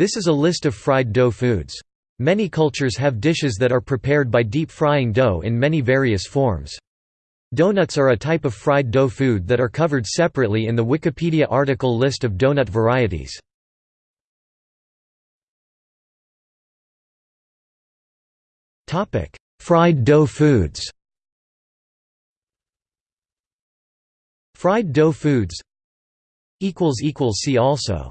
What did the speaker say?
This is a list of fried dough foods. Many cultures have dishes that are prepared by deep frying dough in many various forms. Donuts are a type of fried dough food that are covered separately in the Wikipedia article List of donut varieties. Fried dough foods Fried dough foods See also